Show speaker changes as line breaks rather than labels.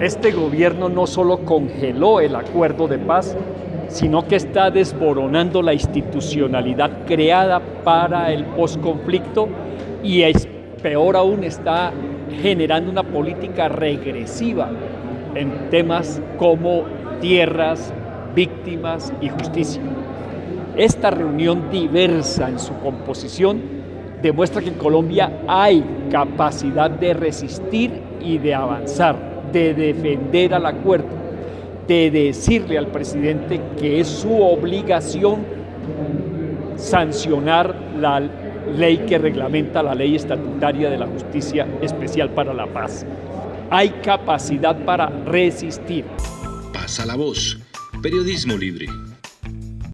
Este gobierno no solo congeló el acuerdo de paz, sino que está desboronando la institucionalidad creada para el posconflicto y peor aún está generando una política regresiva en temas como tierras, víctimas y justicia. Esta reunión diversa en su composición demuestra que en Colombia hay capacidad de resistir y de avanzar de defender al acuerdo, de decirle al presidente que es su obligación sancionar la ley que reglamenta la ley estatutaria de la justicia especial para la paz. Hay capacidad para resistir.
Pasa la voz. Periodismo libre.